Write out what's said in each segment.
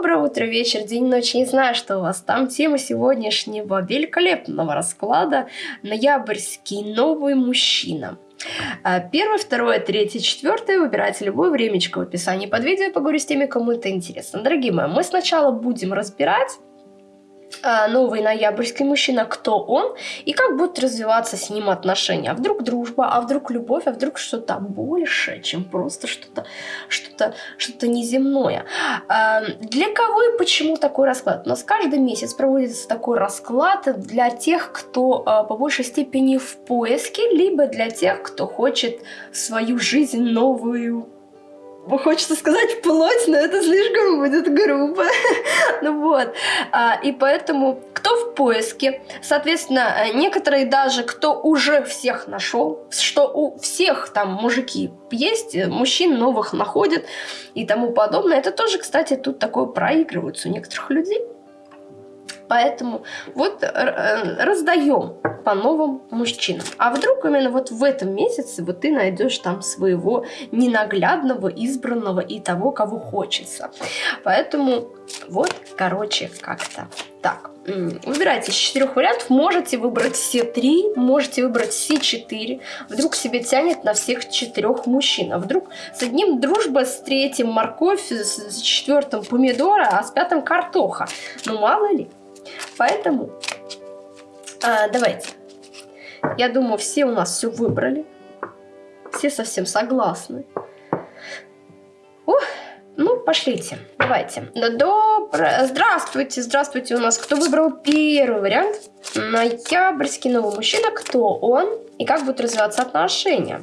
Доброе утро, вечер, день, ночь. Не знаю, что у вас там. Тема сегодняшнего великолепного расклада – ноябрьский новый мужчина. А, первое, второе, третье, четвертое. Выбирайте любое времечко в описании под видео. Поговорю с теми, кому это интересно. Дорогие мои, мы сначала будем разбирать новый ноябрьский мужчина, кто он и как будут развиваться с ним отношения. А вдруг дружба, а вдруг любовь, а вдруг что-то больше, чем просто что-то что-то что-то неземное. А, для кого и почему такой расклад? У нас каждый месяц проводится такой расклад для тех, кто а, по большей степени в поиске, либо для тех, кто хочет свою жизнь новую хочется сказать плоть, но это слишком будет грубо. ну вот. А, и поэтому кто в поиске, соответственно, некоторые даже, кто уже всех нашел, что у всех там мужики есть, мужчин новых находят и тому подобное. Это тоже, кстати, тут такое проигрывается у некоторых людей. Поэтому вот э, раздаем по новым мужчинам. А вдруг именно вот в этом месяце вот ты найдешь там своего ненаглядного, избранного и того, кого хочется. Поэтому вот, короче, как-то так. Выбирайте из четырех вариантов. Можете выбрать все три, можете выбрать все четыре. Вдруг себе тянет на всех четырех мужчин. А вдруг с одним дружба, с третьим морковь, с четвертым помидора, а с пятым картоха. Ну, мало ли. Поэтому а, давайте. Я думаю, все у нас все выбрали. Все совсем согласны. Ух, ну, пошлите. Давайте. Добро... Здравствуйте, здравствуйте у нас. Кто выбрал первый вариант? Ноябрьский новый мужчина. Кто он? И как будут развиваться отношения?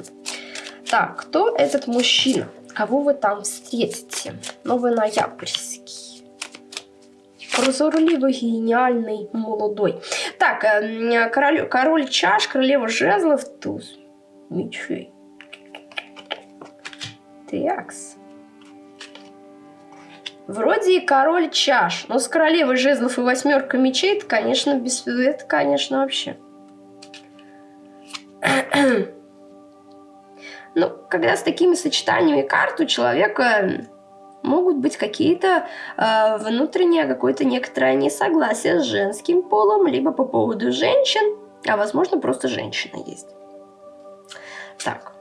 Так, кто этот мужчина? Кого вы там встретите? Новый ноябрьский прозорливый, гениальный, молодой. Так, э, король, король чаш, королева жезлов, туз мечей. Такс. Вроде и король чаш, но с королевой жезлов и восьмерка мечей, это, конечно, без... Это, конечно, вообще. ну, когда с такими сочетаниями карт у человека могут быть какие-то э, внутреннее какое-то некоторое несогласие с женским полом, либо по поводу женщин, а возможно просто женщина есть. Так.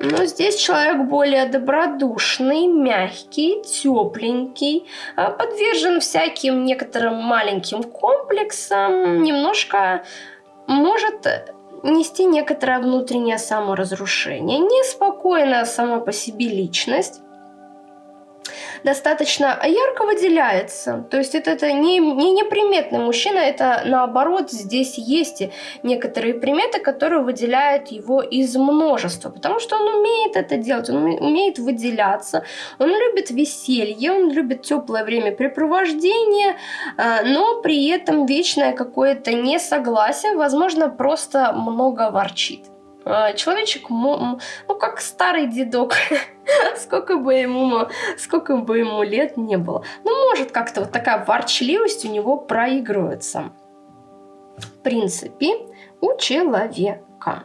Но здесь человек более добродушный, мягкий, тепленький, э, подвержен всяким некоторым маленьким комплексам, немножко может нести некоторое внутреннее саморазрушение. Неспокойная сама по себе личность, достаточно ярко выделяется. То есть это, это не, не неприметный мужчина, это наоборот здесь есть некоторые приметы, которые выделяют его из множества. Потому что он умеет это делать, он умеет выделяться, он любит веселье, он любит теплое времяпрепровождение, а, но при этом вечное какое-то несогласие, возможно, просто много ворчит. А, человечек, ну, как старый дедок, сколько бы ему, сколько бы ему лет не было. Ну, может, как-то вот такая ворчливость у него проигрывается. В принципе, у человека.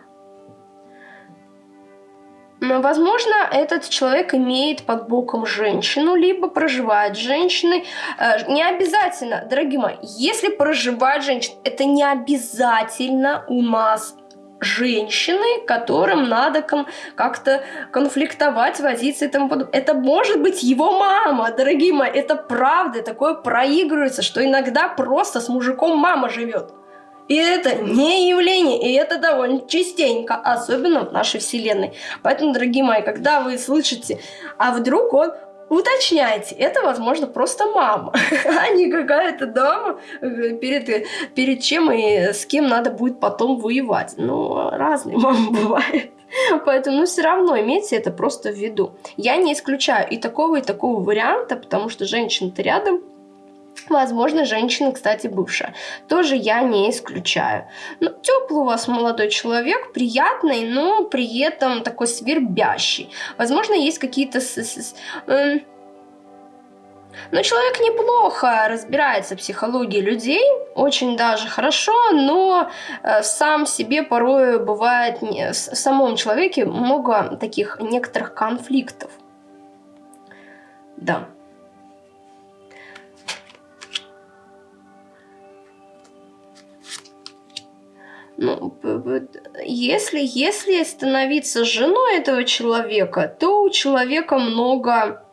Но, возможно, этот человек имеет под боком женщину, либо проживает с женщиной. Э, не обязательно, дорогие мои, если проживает женщина, это не обязательно у нас женщины, которым надо кон как-то конфликтовать, возиться и тому подобное. Это может быть его мама, дорогие мои, это правда, такое проигрывается, что иногда просто с мужиком мама живет. И это не явление, и это довольно частенько, особенно в нашей вселенной. Поэтому, дорогие мои, когда вы слышите, а вдруг он уточняйте, это, возможно, просто мама, а не какая-то дама, э, перед, перед чем и с кем надо будет потом воевать. Ну, разные мамы бывают. Поэтому, ну, все равно имейте это просто в виду. Я не исключаю и такого, и такого варианта, потому что женщина-то рядом, Возможно, женщина, кстати, бывшая. Тоже я не исключаю. Ну, теплый у вас молодой человек, приятный, но при этом такой свербящий. Возможно, есть какие-то... Эм, но человек неплохо разбирается в психологии людей, очень даже хорошо, но э, сам себе порой бывает в самом человеке много таких некоторых конфликтов. Да. Ну, если, если становиться женой этого человека, то у человека много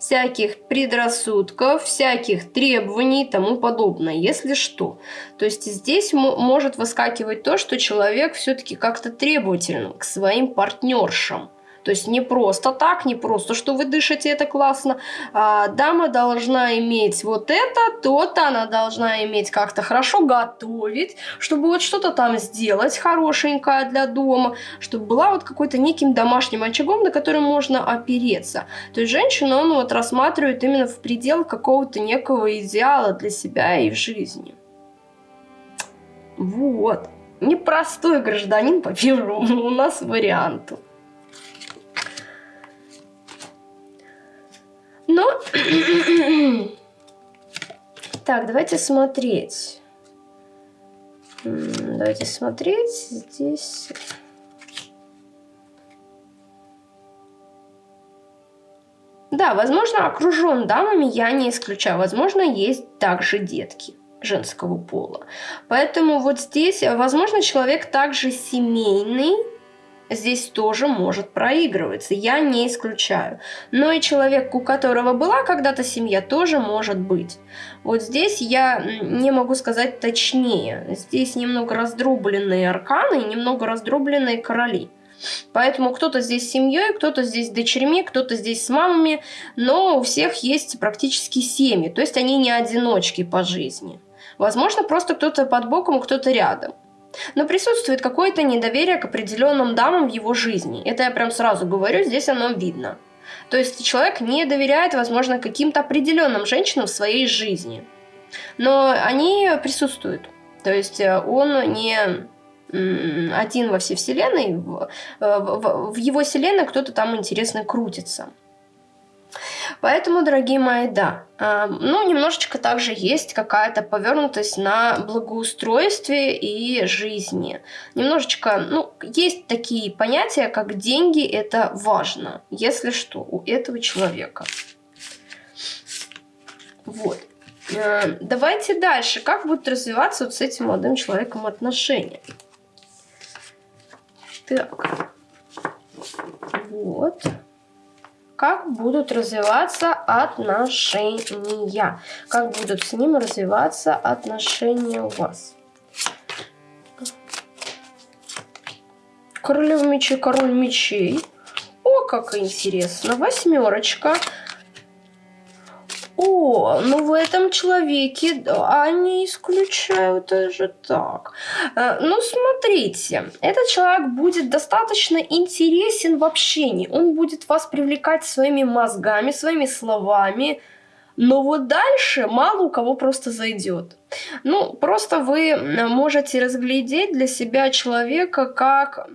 всяких предрассудков, всяких требований и тому подобное, если что. То есть здесь может выскакивать то, что человек все-таки как-то требователен к своим партнершам. То есть не просто так, не просто, что вы дышите, это классно. А, дама должна иметь вот это, то-то, она должна иметь как-то хорошо готовить, чтобы вот что-то там сделать хорошенькое для дома, чтобы была вот какой-то неким домашним очагом, на который можно опереться. То есть женщину он вот рассматривает именно в пределах какого-то некого идеала для себя и в жизни. Вот. Непростой гражданин по первому у нас варианту. Но... так, давайте смотреть. Давайте смотреть. Здесь... Да, возможно, окружен дамами, я не исключаю. Возможно, есть также детки женского пола. Поэтому вот здесь, возможно, человек также семейный, здесь тоже может проигрываться, я не исключаю. Но и человек, у которого была когда-то семья, тоже может быть. Вот здесь я не могу сказать точнее. Здесь немного раздробленные арканы и немного раздробленные короли. Поэтому кто-то здесь с семьей, кто-то здесь с дочерьми, кто-то здесь с мамами, но у всех есть практически семьи, то есть они не одиночки по жизни. Возможно, просто кто-то под боком, кто-то рядом. Но присутствует какое-то недоверие к определенным дамам в его жизни. Это я прям сразу говорю, здесь оно видно. То есть человек не доверяет, возможно, каким-то определенным женщинам в своей жизни. Но они присутствуют. То есть э, он не один во всей вселенной, в, э, его вселенной кто-то там интересно крутится. Поэтому, дорогие мои, да, э, ну, немножечко также есть какая-то повернутость на благоустройстве и жизни. Немножечко, ну, есть такие понятия, как деньги, это важно, если что, у этого человека. Вот. Э, давайте дальше. Как будут развиваться вот с этим молодым человеком отношения? Так. Вот как будут развиваться отношения, как будут с ним развиваться отношения у вас. Королева мечей, король мечей. О, как интересно. Восьмерочка. Ну в этом человеке, да, не исключаю даже так. Э, ну, смотрите, этот человек будет достаточно интересен в общении. Он будет вас привлекать своими мозгами, своими словами. Но вот дальше мало у кого просто зайдет. Ну, просто вы можете разглядеть для себя человека как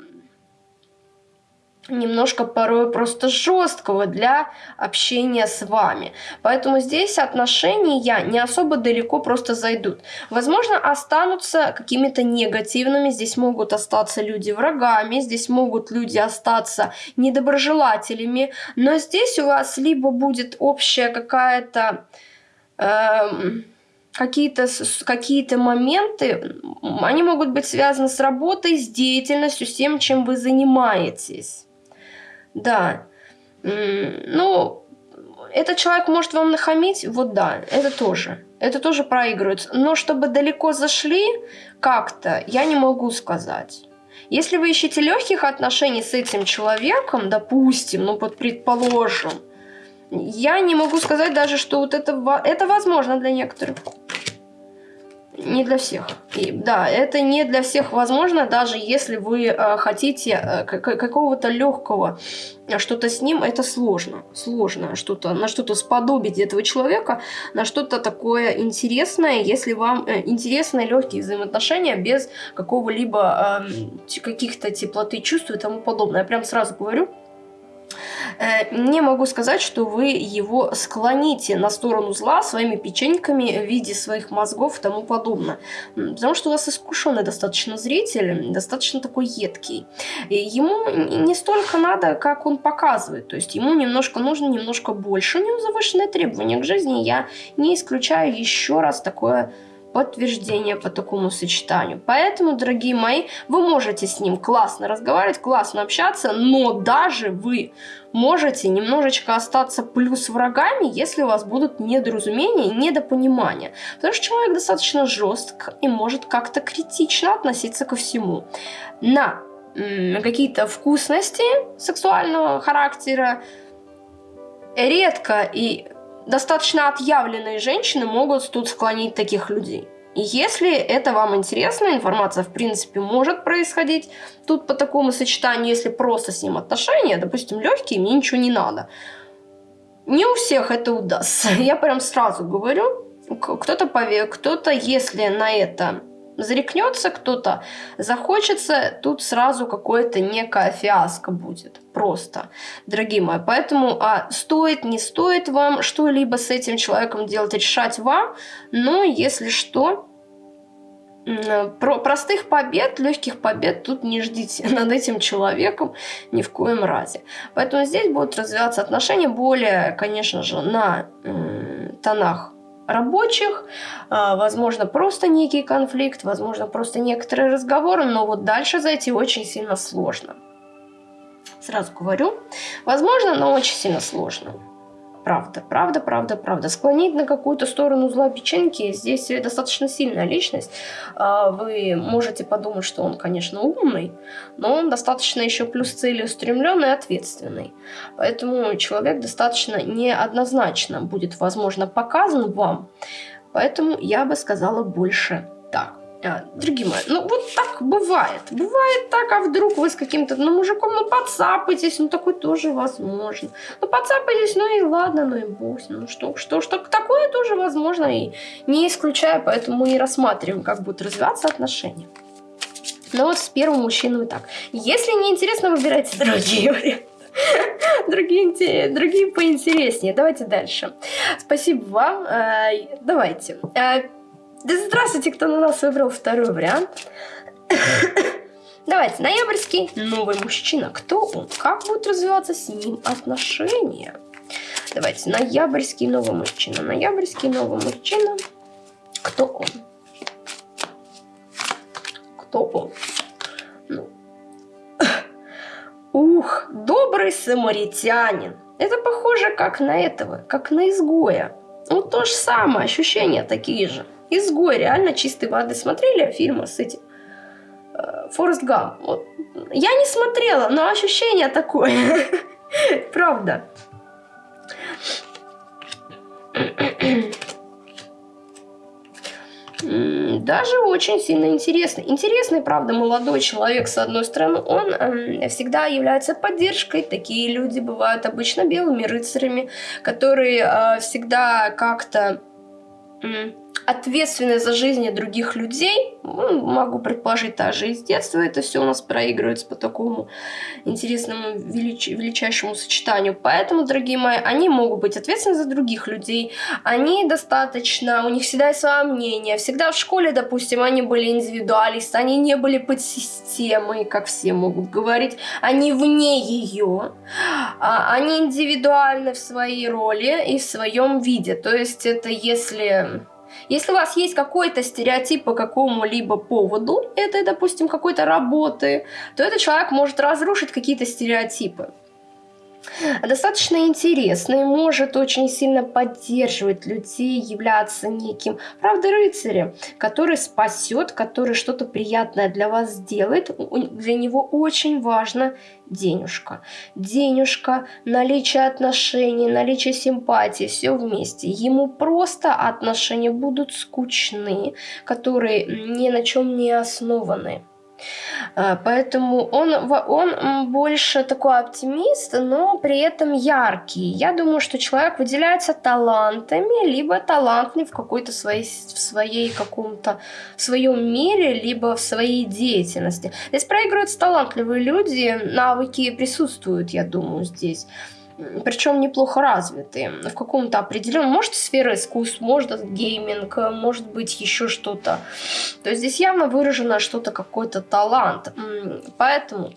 немножко порой просто жесткого для общения с вами. Поэтому здесь отношения не особо далеко просто зайдут. Возможно, останутся какими-то негативными, здесь могут остаться люди врагами, здесь могут люди остаться недоброжелателями, но здесь у вас либо будет общая какая-то... Эм, какие-то какие моменты, они могут быть связаны с работой, с деятельностью, с тем, чем вы занимаетесь. Да. Ну, этот человек может вам нахамить, вот да, это тоже. Это тоже проигрывается. Но чтобы далеко зашли как-то, я не могу сказать. Если вы ищете легких отношений с этим человеком, допустим, ну вот предположим, я не могу сказать даже, что вот это, это возможно для некоторых не для всех. И, да, это не для всех возможно, даже если вы э, хотите э, какого-то легкого э, что-то с ним, это сложно. Сложно что-то на что-то сподобить этого человека, на что-то такое интересное, если вам э, интересны легкие взаимоотношения без какого-либо э, каких-то теплоты чувств и тому подобное. Я прям сразу говорю. Э, не могу сказать, что вы его склоните на сторону зла своими печеньками в виде своих мозгов и тому подобное. Потому что у вас искушенный достаточно зритель, достаточно такой едкий. И ему не столько надо, как он показывает. То есть ему немножко нужно, немножко больше. У него завышенные требования к жизни. Я не исключаю еще раз такое подтверждение по такому сочетанию. Поэтому, дорогие мои, вы можете с ним классно разговаривать, классно общаться, но даже вы можете немножечко остаться плюс врагами, если у вас будут недоразумения недопонимания. Потому что человек достаточно жестк и может как-то критично относиться ко всему. На какие-то вкусности сексуального характера редко и достаточно отъявленные женщины могут тут склонить таких людей. И если это вам интересно, информация, в принципе, может происходить тут по такому сочетанию, если просто с ним отношения, допустим, легкие, мне ничего не надо. Не у всех это удастся. Я прям сразу говорю, кто-то, кто-то, если на это зарекнется кто-то, захочется, тут сразу какое-то некая фиаско будет. Просто, дорогие мои. Поэтому а, стоит, не стоит вам что-либо с этим человеком делать, решать вам. Но если что, про простых побед, легких побед тут не ждите над этим человеком ни в коем разе. Поэтому здесь будут развиваться отношения более, конечно же, на тонах рабочих, а, возможно, просто некий конфликт, возможно, просто некоторые разговоры, но вот дальше зайти очень сильно сложно. Сразу говорю, возможно, но очень сильно сложно. Правда, правда, правда, правда. Склонить на какую-то сторону зла печеньки, здесь достаточно сильная личность. А, вы можете подумать, что он, конечно, умный, но он достаточно еще плюс целеустремленный и ответственный. Поэтому человек достаточно неоднозначно будет, возможно, показан вам. Поэтому я бы сказала больше так. А, другие мои, ну вот так бывает. Бывает так, а вдруг вы с каким-то ну, мужиком, ну подцапайтесь, ну такое тоже возможно. Ну подцапайтесь, ну и ладно, ну и бог ну что, что, что, такое тоже возможно и не исключаю, поэтому и рассматриваем, как будут развиваться отношения. Но вот с первым мужчиной так. Если не интересно, выбирайте другие варианты. Другие, другие поинтереснее. Давайте дальше. Спасибо вам. Э, давайте. Да здравствуйте, кто на нас выбрал второй вариант. Давайте, ноябрьский новый мужчина. Кто он? Как будут развиваться с ним отношения? Давайте, ноябрьский новый мужчина. Ноябрьский новый мужчина. Кто он? Кто он? Ну. Ух, добрый самаритянин. Это похоже как на этого, как на изгоя. Ну, то же самое, ощущения такие же. Изгой, реально чистой воды. Смотрели фильмы с этим? Э, Форест Гам. Вот. Я не смотрела, но ощущение такое. Правда. Даже очень сильно интересный. Интересный, правда, молодой человек, с одной стороны, он э, всегда является поддержкой. Такие люди бывают обычно белыми рыцарями, которые э, всегда как-то э, ответственны за жизни других людей. Ну, могу предположить, даже из детства это все у нас проигрывается по такому интересному, велич... величайшему сочетанию. Поэтому, дорогие мои, они могут быть ответственны за других людей. Они достаточно, у них всегда есть свое мнение. Всегда в школе, допустим, они были индивидуалисты, они не были под системой, как все могут говорить. Они вне ее. А, они индивидуальны в своей роли и в своем виде. То есть это если если у вас есть какой-то стереотип по какому-либо поводу, это, допустим, какой-то работы, то этот человек может разрушить какие-то стереотипы достаточно интересный, может очень сильно поддерживать людей, являться неким, правда, рыцарем, который спасет, который что-то приятное для вас сделает. Для него очень важно денежка. Денежка, наличие отношений, наличие симпатии, все вместе. Ему просто отношения будут скучны, которые ни на чем не основаны. А, поэтому он, он больше такой оптимист, но при этом яркий. Я думаю, что человек выделяется талантами, либо талантный в какой-то своей, в своей каком-то своем мире, либо в своей деятельности. Здесь проигрываются талантливые люди, навыки присутствуют, я думаю, здесь. Причем неплохо развитые в каком-то определенном, может, сфера искусств, может, гейминг, может быть, еще что-то. То есть здесь явно выражено что-то, какой-то талант. Поэтому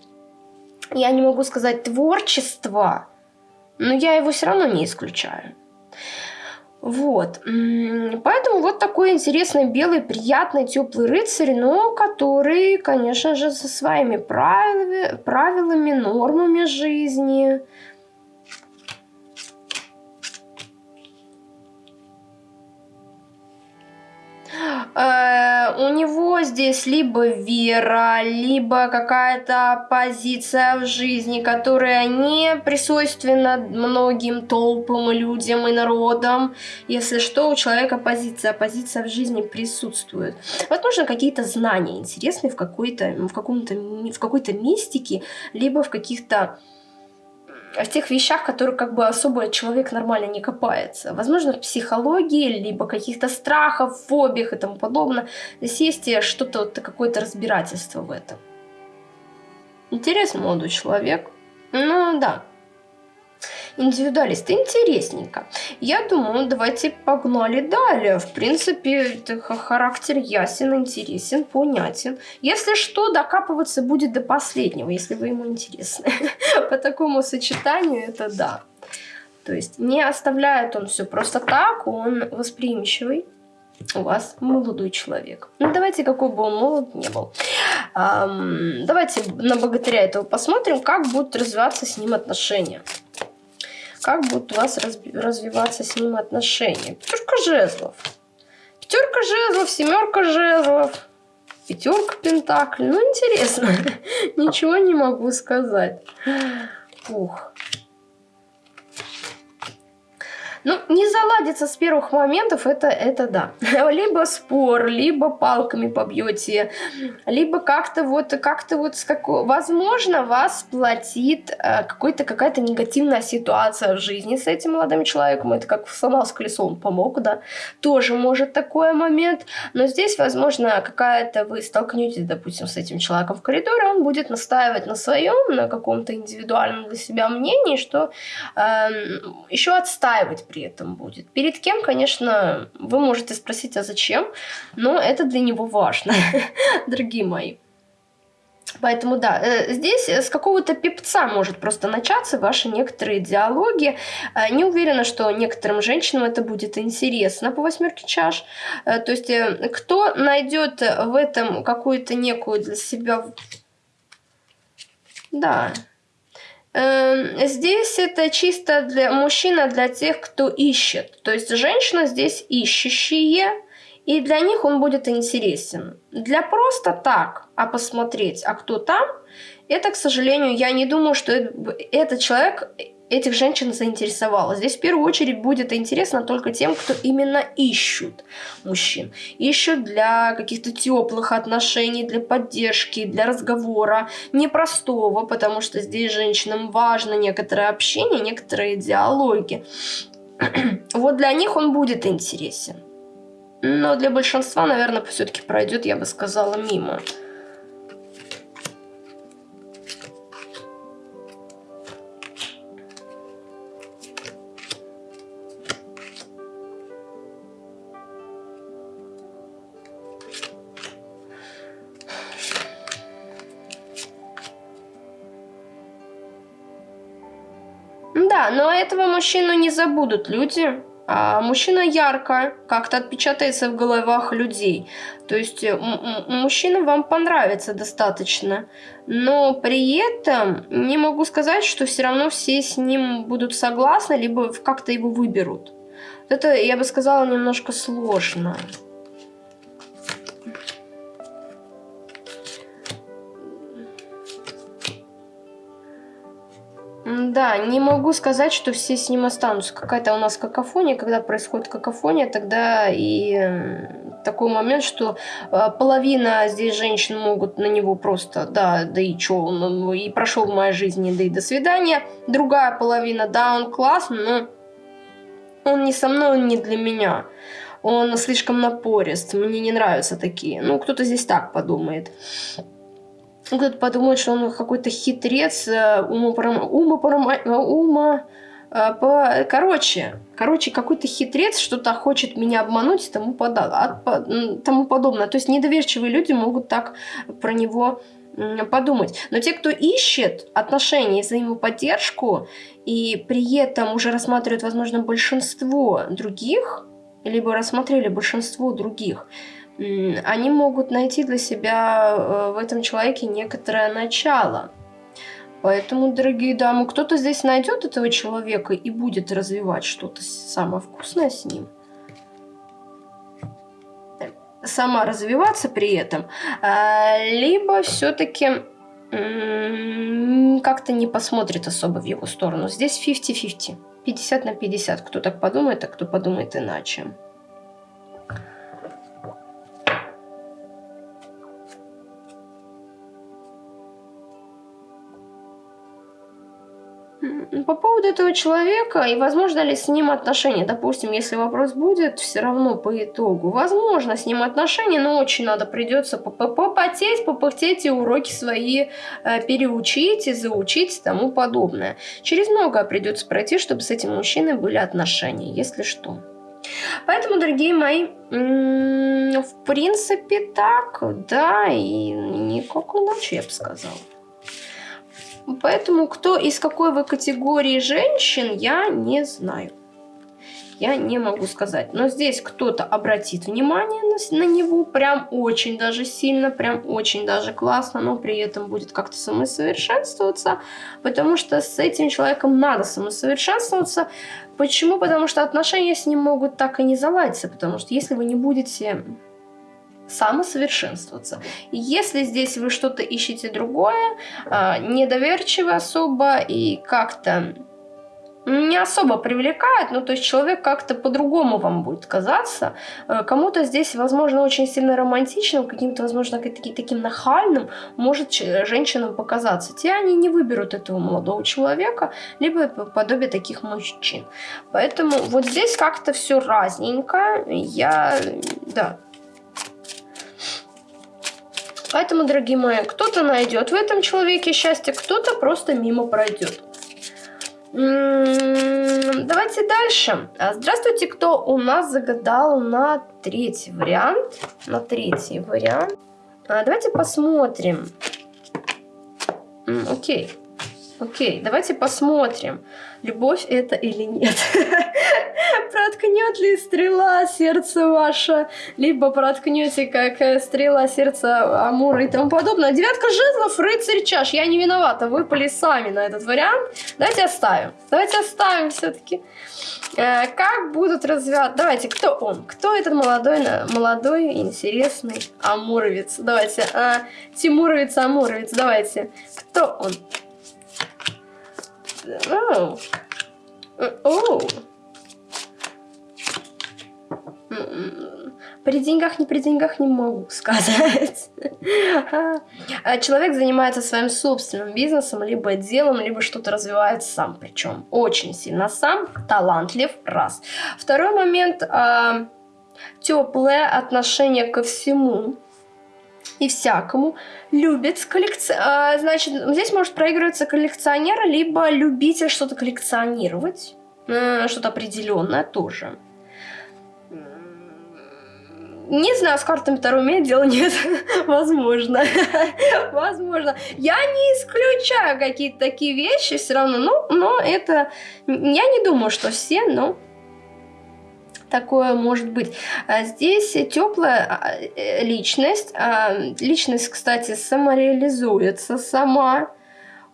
я не могу сказать творчество, но я его все равно не исключаю. Вот. Поэтому вот такой интересный, белый, приятный, теплый рыцарь, но который, конечно же, со своими правилами нормами жизни, у него здесь либо вера, либо какая-то позиция в жизни, которая не присутственна многим толпам, людям и народам. Если что, у человека позиция, позиция в жизни присутствует. Возможно, какие-то знания интересные в, какой-то, в, каком-то, в какой-то мистике, либо в каких-то в тех вещах, которые как бы особо человек нормально не копается. Возможно, в психологии, либо каких-то страхов, фобиях и тому подобное. Здесь есть что-то, вот, какое-то разбирательство в этом. Интересный молодой человек. Ну да, индивидуалист. Интересненько. Я думаю, давайте погнали далее. В принципе, характер ясен, интересен, понятен. Если что, докапываться будет до последнего, если вы ему интересны. По такому сочетанию это да. То есть не оставляет он все просто так, он восприимчивый. У вас молодой человек. Ну, давайте, какой бы он молод не был. Эм, давайте на богатыря этого посмотрим, как будут развиваться с ним отношения как будут у вас развиваться с ним отношения. Пятерка жезлов. Пятерка жезлов, семерка жезлов, пятерка пентаклей. Ну, интересно. Ничего не могу сказать. Ух. Ну, не заладится с первых моментов, это, это да. Либо спор, либо палками побьете, либо как-то вот, как-то вот, с какой... возможно, вас платит э, какая-то негативная ситуация в жизни с этим молодым человеком. Это как сломал с колесом, помог, да. Тоже может такой момент. Но здесь, возможно, какая-то вы столкнетесь, допустим, с этим человеком в коридоре, он будет настаивать на своем, на каком-то индивидуальном для себя мнении, что э, эм, еще отстаивать при этом будет. Перед кем, конечно, вы можете спросить, а зачем, но это для него важно, дорогие мои. Поэтому да, э, здесь с какого-то пипца может просто начаться ваши некоторые диалоги. Э, не уверена, что некоторым женщинам это будет интересно по восьмерке чаш. Э, то есть кто найдет в этом какую-то некую для себя... Да, здесь это чисто для мужчина, для тех, кто ищет. То есть женщина здесь ищущие, и для них он будет интересен. Для просто так, а посмотреть, а кто там, это, к сожалению, я не думаю, что этот человек этих женщин заинтересовало. Здесь в первую очередь будет интересно только тем, кто именно ищут мужчин. Ищут для каких-то теплых отношений, для поддержки, для разговора непростого, потому что здесь женщинам важно некоторое общение, некоторые диалоги. вот для них он будет интересен. Но для большинства, наверное, все-таки пройдет, я бы сказала, мимо. Этого мужчину не забудут люди. А мужчина ярко как-то отпечатается в головах людей. То есть мужчина вам понравится достаточно. Но при этом не могу сказать, что все равно все с ним будут согласны, либо как-то его выберут. Это, я бы сказала, немножко сложно. Да, не могу сказать, что все с ним останутся. Какая-то у нас какофония, когда происходит какофония, тогда и такой момент, что э, половина здесь женщин могут на него просто, да, да и чё, он и прошел в моей жизни, да и до свидания. Другая половина, да, он классный, но он не со мной, он не для меня. Он слишком напорист, мне не нравятся такие. Ну, кто-то здесь так подумает. Кто-то подумает, что он какой-то хитрец, умопором... умопором... ума... Э, по... Короче, короче, какой-то хитрец что-то хочет меня обмануть и тому, пода... тому подобное. То есть недоверчивые люди могут так про него подумать. Но те, кто ищет отношения и взаимоподдержку, и при этом уже рассматривают, возможно, большинство других, либо рассмотрели большинство других, они могут найти для себя э, в этом человеке некоторое начало. Поэтому, дорогие дамы, кто-то здесь найдет этого человека и будет развивать что-то самое вкусное с ним. Сама развиваться при этом. А, либо все-таки как-то не посмотрит особо в его сторону. Здесь 50-50. 50 на 50. Кто так подумает, а кто подумает иначе. По поводу этого человека и возможно ли с ним отношения, допустим, если вопрос будет, все равно по итогу, возможно с ним отношения, но очень надо придется попотеть, попыхтеть и уроки свои э, переучить и заучить и тому подобное. Через многое придется пройти, чтобы с этим мужчиной были отношения, если что. Поэтому, дорогие мои, в принципе так, да, и никак иначе я бы сказала. Поэтому кто из какой вы категории женщин, я не знаю. Я не могу сказать. Но здесь кто-то обратит внимание на, на него прям очень даже сильно, прям очень даже классно, но при этом будет как-то самосовершенствоваться, потому что с этим человеком надо самосовершенствоваться. Почему? Потому что отношения с ним могут так и не заладиться, потому что если вы не будете самосовершенствоваться. И если здесь вы что-то ищете другое, а, недоверчиво особо и как-то не особо привлекает, ну то есть человек как-то по-другому вам будет казаться. Э, кому-то здесь, возможно, очень сильно романтичным, каким-то, возможно, таким нахальным может женщинам показаться. Те они не выберут этого молодого человека, либо подобие таких мужчин. Поэтому вот здесь как-то все разненько. Я, да, Поэтому, дорогие мои, кто-то найдет в этом человеке счастье, кто-то просто мимо пройдет. Давайте дальше. А, здравствуйте, кто у нас загадал на третий вариант. На третий вариант. А, давайте посмотрим. Окей. Окей, давайте посмотрим, любовь это или нет. Проткнет ли стрела сердце ваше, либо проткнете как э, стрела сердца Амура и тому подобное. Девятка жезлов, рыцарь чаш. Я не виновата, выпали сами на этот вариант. Давайте оставим. Давайте оставим все-таки. Э, как будут развиваться... Давайте, кто он? Кто этот молодой, молодой интересный амуровец? Давайте, а, Тимуровец, амуровец, давайте. Кто он? Oh. Oh. При деньгах, не при деньгах не могу сказать. А человек занимается своим собственным бизнесом, либо делом, либо что-то развивает сам. Причем очень сильно сам, талантлив, раз. Второй момент, а, теплое отношение ко всему и всякому. Любит коллекци... А, значит, здесь может проигрываться коллекционер, либо любитель что-то коллекционировать. Что-то определенное тоже. Не знаю, с картами Таро умеет, дело нет. Возможно. Возможно. Я не исключаю какие-то такие вещи все равно. Но, но это... Я не думаю, что все, но такое может быть. А здесь теплая а, э, личность. А, личность, кстати, самореализуется сама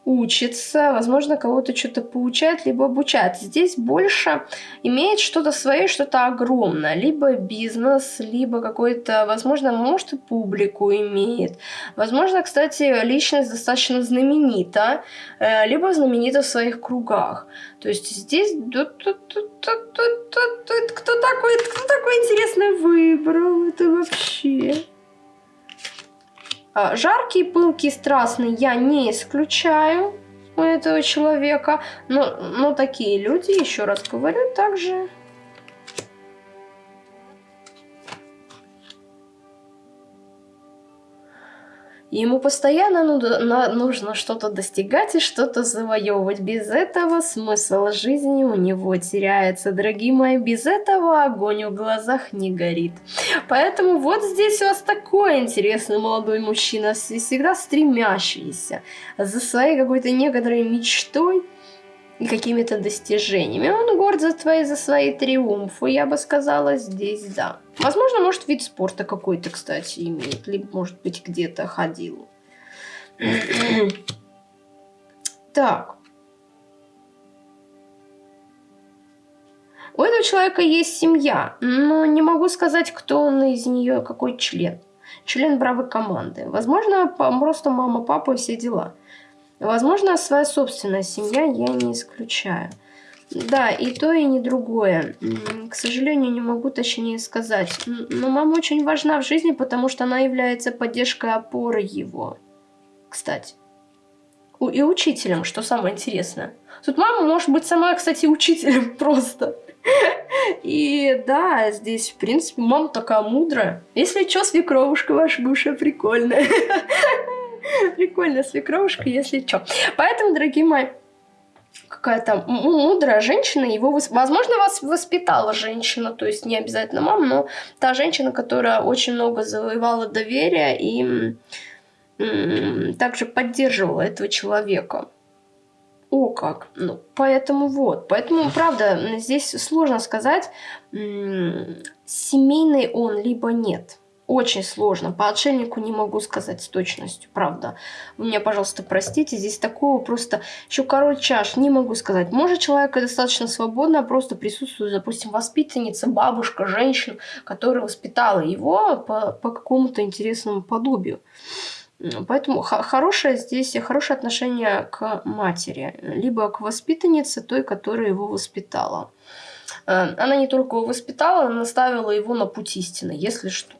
учится, возможно, кого-то что-то получает, либо обучает. Здесь больше имеет что-то свое, что-то огромное. Либо бизнес, либо какой-то, возможно, может и публику имеет. Возможно, кстати, личность достаточно знаменита, э, либо знаменита в своих кругах. То есть здесь кто такой, кто такой интересный выбрал это вообще? А, жаркий, пылкий, страстный я не исключаю у этого человека. Но, но такие люди, еще раз говорю, также... Ему постоянно нужно что-то достигать и что-то завоевывать. Без этого смысл жизни у него теряется. Дорогие мои, без этого огонь в глазах не горит. Поэтому вот здесь у вас такой интересный молодой мужчина, всегда стремящийся за своей какой-то некоторой мечтой и какими-то достижениями. Он горд за твои, за свои триумфы, я бы сказала, здесь да. Возможно, может, вид спорта какой-то, кстати, имеет. Либо, может быть, где-то ходил. так. У этого человека есть семья, но не могу сказать, кто он из нее, какой член. Член бравой команды. Возможно, просто мама, папа и все дела. Возможно, своя собственная семья я не исключаю. Да, и то, и не другое. К сожалению, не могу точнее сказать. Но мама очень важна в жизни, потому что она является поддержкой опоры его. Кстати. И учителем, что самое интересное. Тут мама может быть сама, кстати, учителем просто. И да, здесь, в принципе, мама такая мудрая. Если что, свекровушка ваша бывшая прикольная. Прикольная свекровушка, если что. Поэтому, дорогие мои, какая-то мудрая женщина, его, возможно, вас воспитала женщина, то есть не обязательно мама, но та женщина, которая очень много завоевала доверия и также поддерживала этого человека. О, как. Ну, поэтому вот. Поэтому, правда, здесь сложно сказать, семейный он либо нет очень сложно. По отшельнику не могу сказать с точностью, правда. Вы меня, пожалуйста, простите, здесь такого просто... Еще король чаш, не могу сказать. Может, человек достаточно свободно, а просто присутствует, допустим, воспитанница, бабушка, женщина, которая воспитала его по, по какому-то интересному подобию. Поэтому хорошее здесь, хорошее отношение к матери, либо к воспитаннице той, которая его воспитала. Э, она не только его воспитала, она наставила его на путь истины, если что.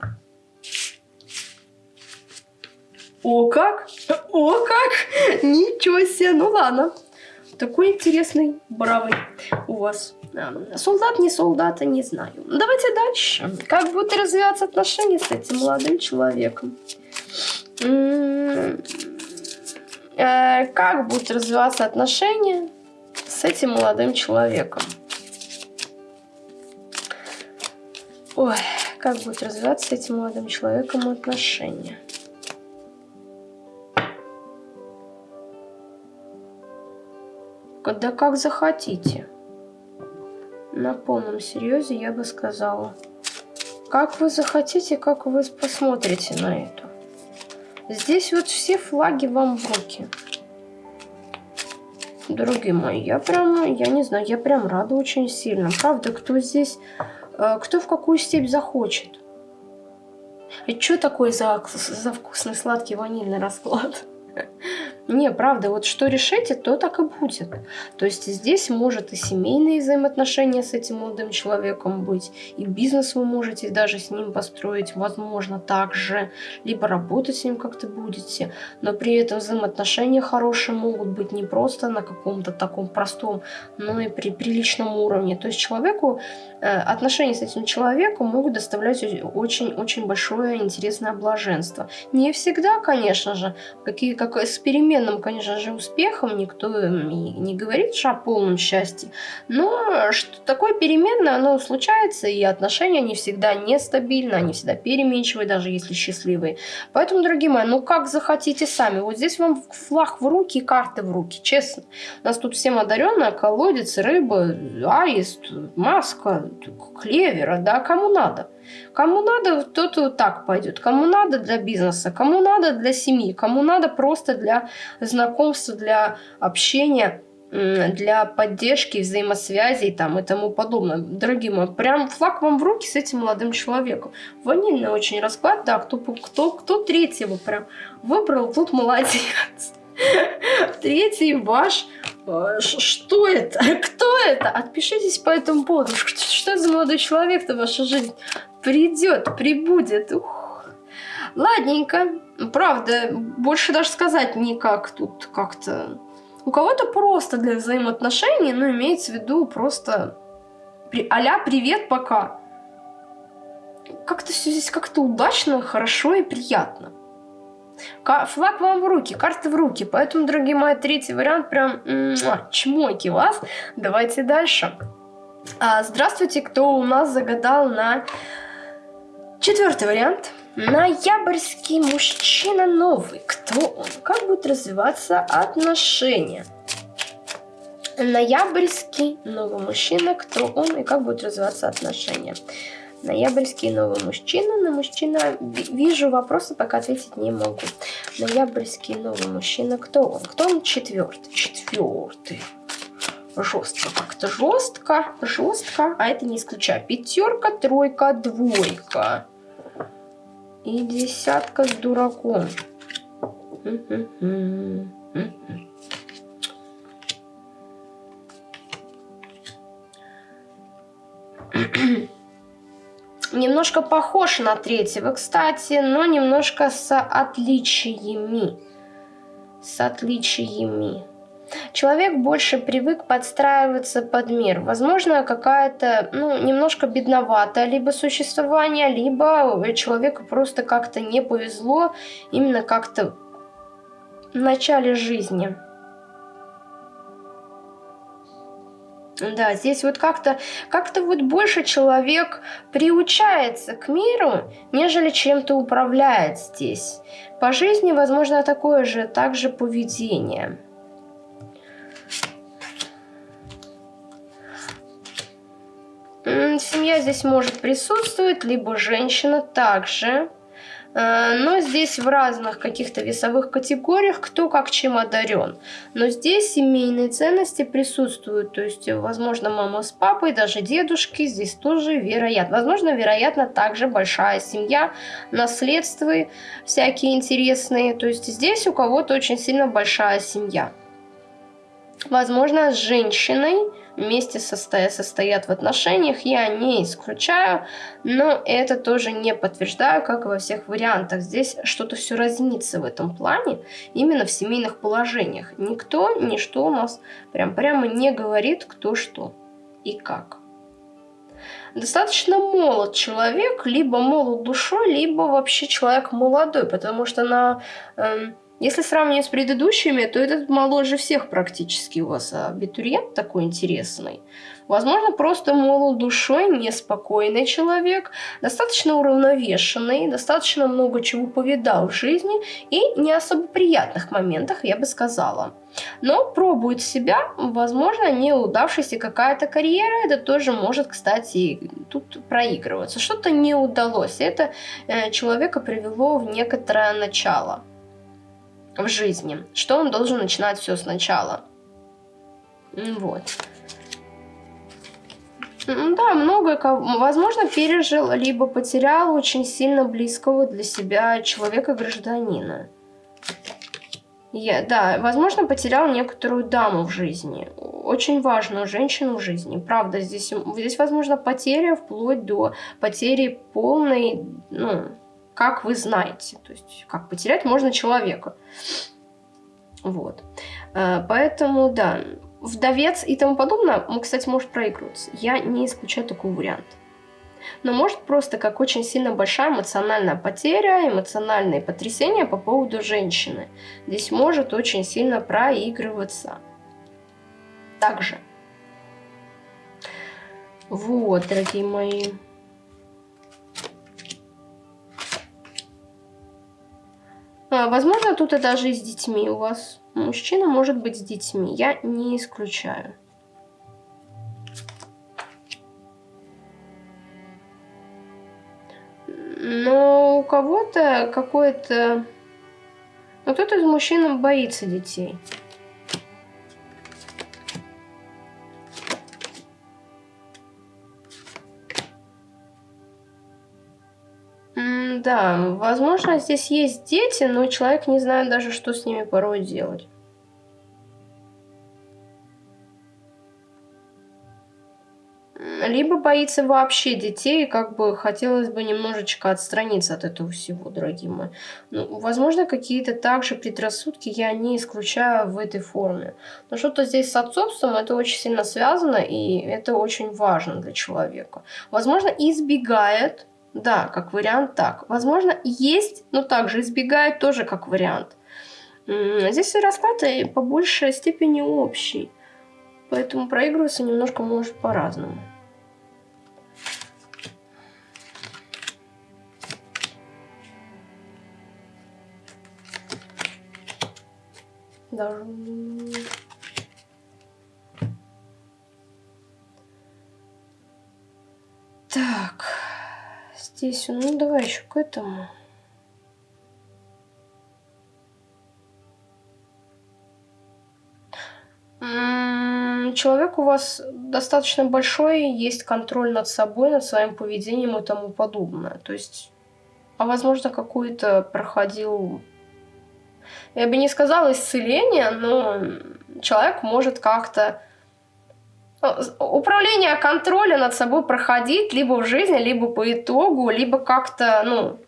О как! О как! Ничего себе! Ну ладно. Такой интересный, бравый у вас. Солдат, не солдата, не знаю. Давайте дальше. Как будут развиваться отношения с этим молодым человеком? Э, как будут развиваться отношения с этим молодым человеком? Ой, как будут развиваться с этим молодым человеком отношения? Да как захотите. На полном серьезе я бы сказала. Как вы захотите, как вы посмотрите на это. Здесь вот все флаги вам в руки. Дорогие мои, я прям, я не знаю, я прям рада очень сильно. Правда, кто здесь, кто в какую степь захочет. И что такое за, за вкусный сладкий ванильный расклад? Не, правда, вот что решите, то так и будет. То есть здесь может и семейные взаимоотношения с этим молодым человеком быть, и бизнес вы можете даже с ним построить, возможно, также, либо работать с ним как-то будете, но при этом взаимоотношения хорошие могут быть не просто на каком-то таком простом, но и при приличном уровне. То есть человеку, э, отношения с этим человеком могут доставлять очень-очень большое интересное блаженство. Не всегда, конечно же, какие, как с перемен переменным, конечно же, успехом, никто не говорит о полном счастье, но что такое переменное, оно случается, и отношения не всегда нестабильны, они всегда переменчивые, даже если счастливые. Поэтому, дорогие мои, ну как захотите сами. Вот здесь вам флаг в руки карты в руки, честно. У нас тут всем одаренная, колодец, рыба, аист, маска, клевера, да, кому надо. Кому надо, тот вот так пойдет. Кому надо для бизнеса, кому надо для семьи, кому надо просто для знакомства, для общения для поддержки, взаимосвязей там и тому подобное. Дорогие мои, прям флаг вам в руки с этим молодым человеком. Ванильный очень расклад, да, кто, кто, кто третьего прям выбрал, тут молодец. Третий ваш. Что это? Кто это? Отпишитесь по этому поводу. Что за молодой человек-то в вашу жизнь придет, прибудет? Ух. Ладненько. Правда, больше даже сказать никак тут как-то. У кого-то просто для взаимоотношений, но имеется в виду просто а привет, пока. Как-то все здесь как-то удачно, хорошо и приятно. Флаг вам в руки, карты в руки. Поэтому, дорогие мои, третий вариант прям чмоки вас. Давайте дальше. А, здравствуйте, кто у нас загадал на четвертый вариант. Ноябрьский мужчина новый. Кто он? Как будут развиваться отношения? Ноябрьский новый мужчина. Кто он и как будут развиваться отношения? Ноябрьский новый мужчина. На мужчина вижу вопросы, пока ответить не могу. Ноябрьский новый мужчина. Кто он? Кто он? Четвертый. Четвертый. Жестко как-то. Жестко. Жестко. А это не исключаю. Пятерка, тройка, двойка. И десятка с дураком. Немножко похож на третьего, кстати, но немножко с отличиями. С отличиями. Человек больше привык подстраиваться под мир. Возможно, какая-то, ну, немножко бедноватое либо существование, либо человеку просто как-то не повезло именно как-то в начале жизни. Да, здесь вот как-то как, вот больше человек приучается к миру, нежели чем-то управляет здесь. По жизни, возможно, такое же, также поведение. Семья здесь может присутствовать, либо женщина также. Э, но здесь в разных каких-то весовых категориях кто как чем одарен. Но здесь семейные ценности присутствуют. То есть, возможно, мама с папой, даже дедушки. Здесь тоже вероятно. Возможно, вероятно, также большая семья, наследства всякие интересные. То есть, здесь у кого-то очень сильно большая семья. Возможно, с женщиной вместе состоят, состоят в отношениях, я не исключаю, но это тоже не подтверждаю, как и во всех вариантах. Здесь что-то все разнится в этом плане, именно в семейных положениях. Никто, ничто у нас прям прямо не говорит, кто что и как. Достаточно молод человек, либо молод душой, либо вообще человек молодой, потому что на... Э, если сравнивать с предыдущими, то этот моложе всех практически у вас абитуриент такой интересный. Возможно, просто молод душой, неспокойный человек, достаточно уравновешенный, достаточно много чего повидал в жизни и не особо приятных моментах, я бы сказала. Но пробует себя, возможно, неудавшаяся какая-то карьера, это тоже может, кстати, тут проигрываться. Что-то не удалось, это э, человека привело в некоторое начало в жизни, что он должен начинать все сначала. Вот. Да, многое, возможно, пережил, либо потерял очень сильно близкого для себя человека-гражданина. Я, да, возможно, потерял некоторую даму в жизни. Очень важную женщину в жизни. Правда, здесь, здесь возможно, потеря вплоть до потери полной, ну, как вы знаете. То есть, как потерять можно человека. Вот. Э, поэтому, да, вдовец и тому подобное, кстати, может проигрываться. Я не исключаю такой вариант. Но может просто как очень сильно большая эмоциональная потеря, эмоциональные потрясения по поводу женщины. Здесь может очень сильно проигрываться. Также. Вот, дорогие мои. Возможно, тут и даже и с детьми у вас. Мужчина может быть с детьми. Я не исключаю. Но у кого-то какой-то... Ну, кто-то из мужчин боится детей. Да, возможно, здесь есть дети, но человек не знает даже, что с ними порой делать. Либо боится вообще детей, как бы хотелось бы немножечко отстраниться от этого всего, дорогие мои. Ну, возможно, какие-то также предрассудки я не исключаю в этой форме. Но что-то здесь с отцовством, это очень сильно связано, и это очень важно для человека. Возможно, избегает Да, как вариант так. Возможно, есть, но также избегает тоже как вариант. Здесь расклад по большей степени общий. Поэтому проигрываться немножко может по-разному. Даже... Так, здесь, ну давай еще к этому. Человек у вас достаточно большой, есть контроль над собой, над своим поведением и тому подобное. То есть, а возможно, какую-то проходил я бы не сказала исцеление, но человек может как-то управление контроля над собой проходить либо в жизни, либо по итогу, либо как-то, ну,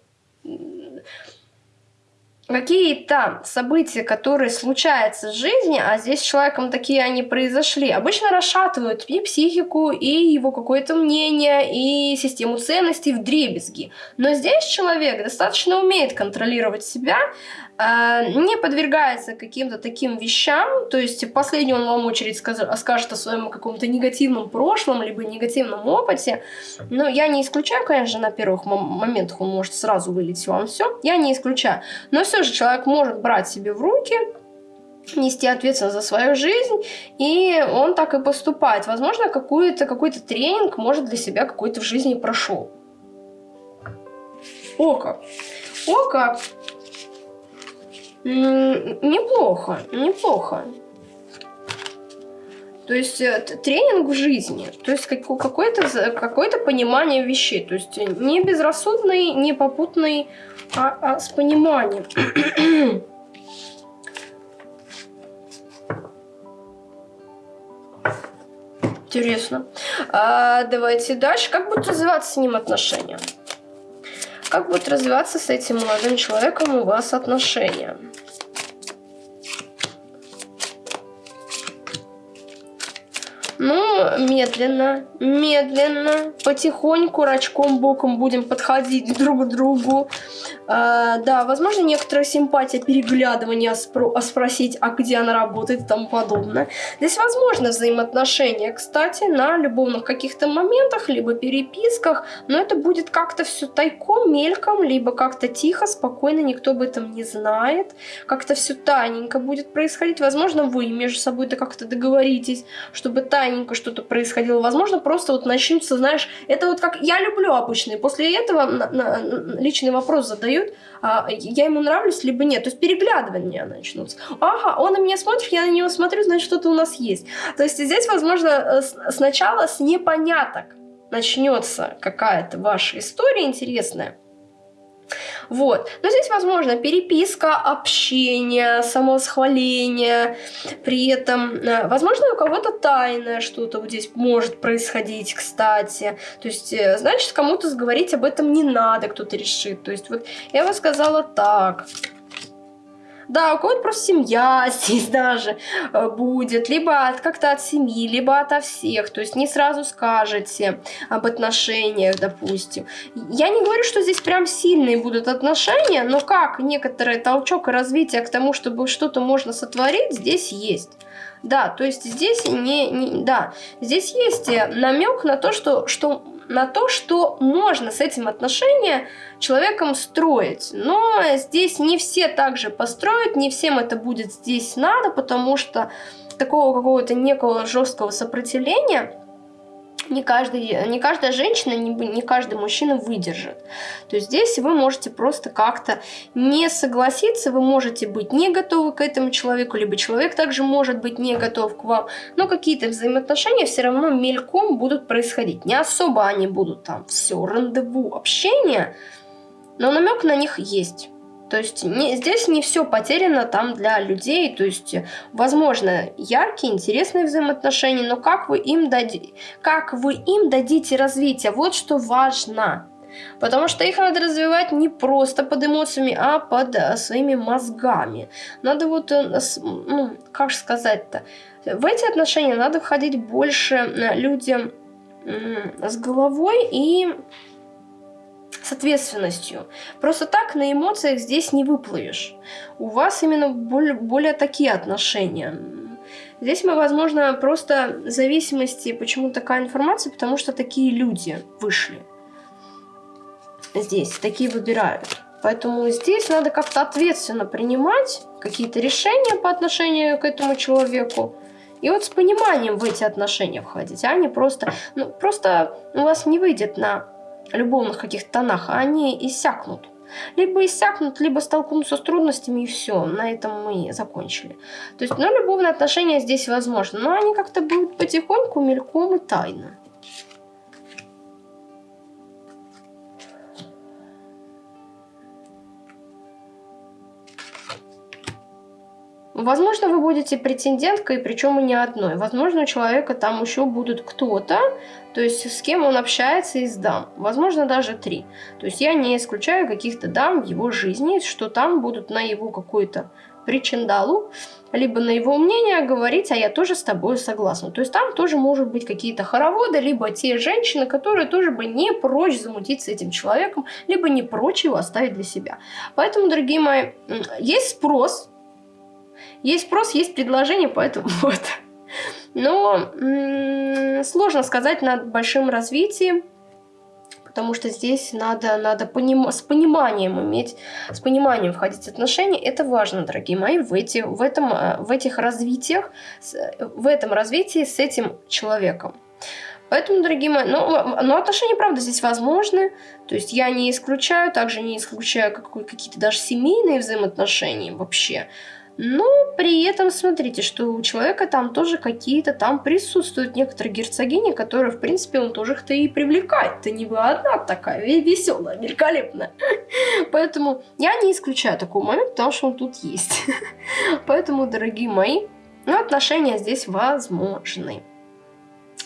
какие-то события, которые случаются в жизни, а здесь с человеком такие они произошли, обычно расшатывают и психику, и его какое-то мнение, и систему ценностей в дребезги. Но здесь человек достаточно умеет контролировать себя, не подвергается каким-то таким вещам, то есть в последнюю он вам очередь скажет о своем каком-то негативном прошлом, либо негативном опыте, но я не исключаю, конечно, на первых моментах он может сразу вылить вам все, я не исключаю, но все же человек может брать себе в руки, нести ответственность за свою жизнь, и он так и поступает. Возможно, какой-то какой тренинг, может, для себя какой-то в жизни прошел. О как! О как! Неплохо, неплохо. То есть э, тренинг в жизни, то есть какое-то какое понимание вещей, то есть не безрассудный, не попутный, а, а с пониманием. Интересно. А, давайте дальше. Как будут развиваться с ним отношения? Как будут развиваться с этим молодым человеком у вас отношения? Ну, медленно, медленно, потихоньку, рачком, боком будем подходить друг к другу. А, да, возможно, некоторая симпатия, переглядывание, спро а спросить, а где она работает и тому подобное. Здесь возможно взаимоотношения, кстати, на любовных каких-то моментах, либо переписках, но это будет как-то все тайком, мельком, либо как-то тихо, спокойно, никто об этом не знает. Как-то все тайненько будет происходить. Возможно, вы между собой-то как-то договоритесь, чтобы тайненько что-то происходило. Возможно, просто вот начнется, знаешь, это вот как я люблю обычные. После этого на, на, личный вопрос задают, а, я ему нравлюсь, либо нет. То есть переглядывания начнутся. Ага, он на меня смотрит, я на него смотрю, значит, что-то у нас есть. То есть здесь, возможно, э, сначала с непоняток начнется какая-то ваша история интересная. Вот. Но здесь возможно переписка, общение, самовосхваление. При этом, э, возможно, у кого-то тайное что-то вот здесь может происходить, кстати. То есть, э, значит, кому-то говорить об этом не надо, кто-то решит. То есть, вот я бы сказала так. Да, у кого-то просто семья здесь даже э, будет, либо как-то от семьи, либо ото всех. То есть не сразу скажете об отношениях, допустим. Я не говорю, что здесь прям сильные будут отношения, но как некоторый толчок и развитие к тому, чтобы что-то можно сотворить, здесь есть. Да, то есть здесь не, не да, здесь есть э, намек на то, что, что на то, что можно с этим отношения человеком строить. Но здесь не все также построят, не всем это будет здесь надо, потому что такого какого-то некого жесткого сопротивления не, каждый, не каждая женщина, не, не каждый мужчина выдержит. То есть здесь вы можете просто как-то не согласиться, вы можете быть не готовы к этому человеку, либо человек также может быть не готов к вам, но какие-то взаимоотношения все равно мельком будут происходить. Не особо они будут там все, рандеву, общение, но намек на них есть. То есть не, здесь не все потеряно там для людей. То есть, возможно, яркие, интересные взаимоотношения, но как вы им, дади, как вы им дадите развитие, вот что важно. Потому что их надо развивать не просто под эмоциями, а под а, своими мозгами. Надо вот, э, ну, как сказать-то, в эти отношения надо входить больше э, людям с головой и с ответственностью. Просто так на эмоциях здесь не выплывешь. У вас именно более, более такие отношения. Здесь мы, возможно, просто зависимости, почему такая информация, потому что такие люди вышли. Здесь такие выбирают. Поэтому здесь надо как-то ответственно принимать какие-то решения по отношению к этому человеку. И вот с пониманием в эти отношения входить, а не просто... Ну, просто у вас не выйдет на любовных каких-то тонах, а они иссякнут. Либо иссякнут, либо столкнутся с трудностями, и все, на этом мы закончили. То есть, ну, любовные отношения здесь возможны, но они как-то будут потихоньку, мельком и тайно. Возможно, вы будете претенденткой, причем и не одной. Возможно, у человека там еще будут кто-то, то есть с кем он общается из дам. Возможно, даже три. То есть я не исключаю каких-то дам в его жизни, что там будут на его какой-то причиндалу, либо на его мнение говорить, а я тоже с тобой согласна. То есть там тоже может быть какие-то хороводы, либо те женщины, которые тоже бы не прочь замутить с этим человеком, либо не прочь его оставить для себя. Поэтому, дорогие мои, есть спрос есть спрос, есть предложение, поэтому вот. Но сложно сказать над большим развитием, потому что здесь надо, надо поним с пониманием иметь, с пониманием входить в отношения. Это важно, дорогие мои, в, эти, в, этом, э, в этих развитиях, в этом развитии с этим человеком. Поэтому, дорогие мои, ну, но отношения, правда, здесь возможны. То есть я не исключаю, также не исключаю какие-то даже семейные взаимоотношения вообще. Но при этом смотрите, что у человека там тоже какие-то там присутствуют некоторые герцогини, которые, в принципе, он тоже их-то и привлекает. Ты не вы одна такая веселая, великолепная. Поэтому я не исключаю такой момент, потому что он тут есть. Поэтому, дорогие мои, ну, отношения здесь возможны.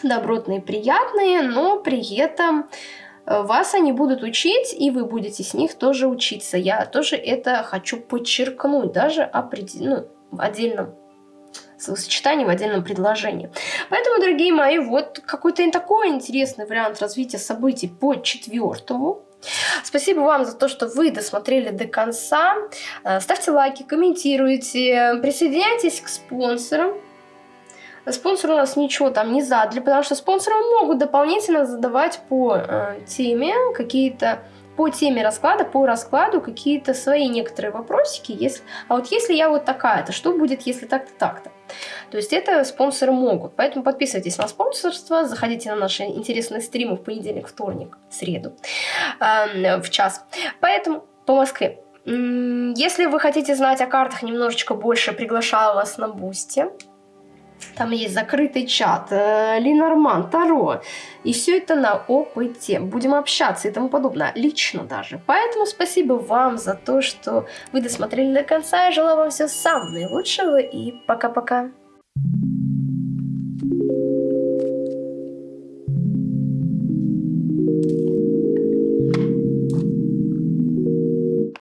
Добротные, приятные, но при этом вас они будут учить, и вы будете с них тоже учиться. Я тоже это хочу подчеркнуть, даже определ... ну, в отдельном словосочетании, в отдельном предложении. Поэтому, дорогие мои, вот какой-то такой интересный вариант развития событий по четвертому. Спасибо вам за то, что вы досмотрели до конца. Э, ставьте лайки, комментируйте, присоединяйтесь к спонсорам. Спонсоры у нас ничего там не задали, потому что спонсоры могут дополнительно задавать по э, теме какие-то по теме расклада, по раскладу какие-то свои некоторые вопросики. Если, а вот если я вот такая-то, что будет, если так-то, так-то? То есть это спонсоры могут. Поэтому подписывайтесь на спонсорство, заходите на наши интересные стримы в понедельник, вторник, среду э, в час. Поэтому по Москве. Если вы хотите знать о картах немножечко больше, приглашаю вас на Boosty. Там есть закрытый чат, э, Ленорман, Таро. И все это на опыте. Будем общаться и тому подобное. Лично даже. Поэтому спасибо вам за то, что вы досмотрели до конца. Я желаю вам всего самого наилучшего. И пока-пока. Thank you